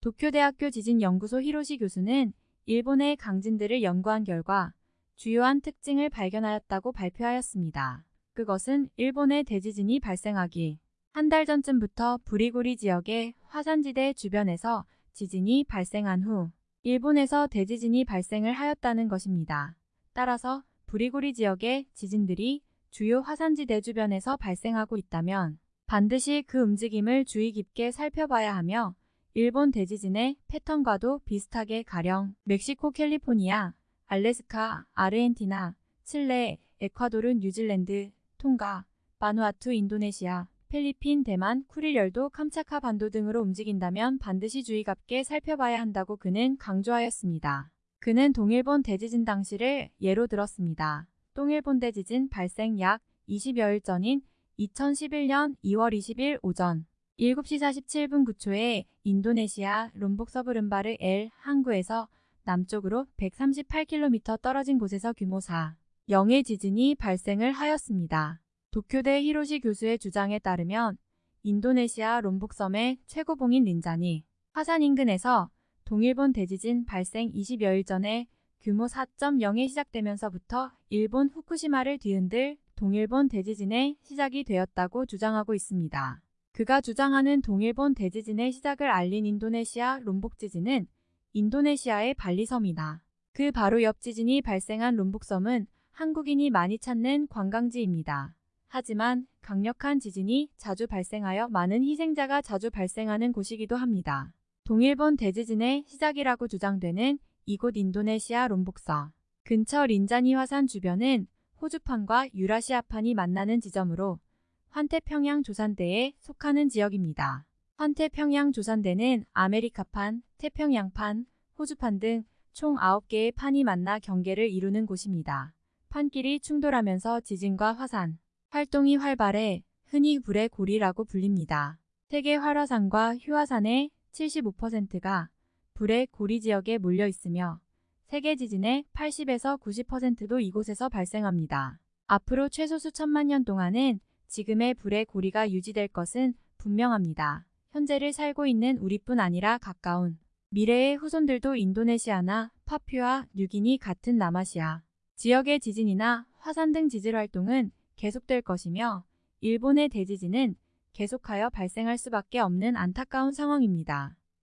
도쿄대학교 지진연구소 히로시 교수는 일본의 강진들을 연구한 결과 주요한 특징을 발견하였다고 발표하였습니다. 그것은 일본의 대지진이 발생하기 한 달 전쯤부터 부리고리 지역의 화산지대 주변에서 지진이 발생한 후 일본에서 대지진이 발생을 하였다는 것입니다. 따라서 부리고리 지역의 지진들이 주요 화산지대 주변에서 발생하고 있다면 반드시 그 움직임을 주의 깊게 살펴봐야 하며 일본 대지진의 패턴과도 비슷하게 가령 멕시코, 캘리포니아, 알래스카, 아르헨티나, 칠레, 에콰도르, 뉴질랜드, 통가, 바누아투, 인도네시아, 필리핀, 대만, 쿠릴열도, 캄차카 반도 등으로 움직인다면 반드시 주의 깊게 살펴봐야 한다고 그는 강조하였습니다. 그는 동일본 대지진 당시를 예로 들었습니다. 동일본 대지진 발생 약 20여일 전인 2011년 2월 20일 오전 7시 47분 9초에 인도네시아 롬복 서부른바르 엘 항구에서 남쪽으로 138km 떨어진 곳에서 규모 4, 0의 지진이 발생을 하였습니다. 도쿄대 히로시 교수의 주장에 따르면 인도네시아 롬복섬의 최고봉인 린자니 화산 인근에서 동일본 대지진 발생 20여일 전에 규모 4.0에 시작되면서부터 일본 후쿠시마를 뒤흔들 동일본 대지진의 시작이 되었다고 주장하고 있습니다. 그가 주장하는 동일본 대지진의 시작을 알린 인도네시아 롬복 지진은 인도네시아의 발리섬이다. 그 바로 옆 지진이 발생한 롬복섬은 한국인이 많이 찾는 관광지입니다. 하지만 강력한 지진이 자주 발생하여 많은 희생자가 자주 발생하는 곳이기도 합니다. 동일본 대지진의 시작이라고 주장되는 이곳 인도네시아 롬복서 근처 린자니 화산 주변은 호주판과 유라시아판이 만나는 지점으로 환태평양 조산대에 속하는 지역입니다. 환태평양 조산대는 아메리카판, 태평양판, 호주판 등 총 9개의 판이 만나 경계를 이루는 곳입니다. 판끼리 충돌하면서 지진과 화산, 활동이 활발해 흔히 불의 고리라고 불립니다. 세계 활화산과 휴화산의 75%가 불의 고리 지역에 몰려 있으며 세계 지진의 80에서 90%도 이곳에서 발생합니다. 앞으로 최소 수천만 년 동안은 지금의 불의 고리가 유지될 것은 분명합니다. 현재를 살고 있는 우리뿐 아니라 가까운 미래의 후손들도 인도네시아나 파퓨아 뉴기니 같은 남아시아 지역의 지진이나 화산 등 지질 활동은 계속될 것이며 일본의 대지진은 계속하여 발생할 수밖에 없는 안타까운 상황입니다.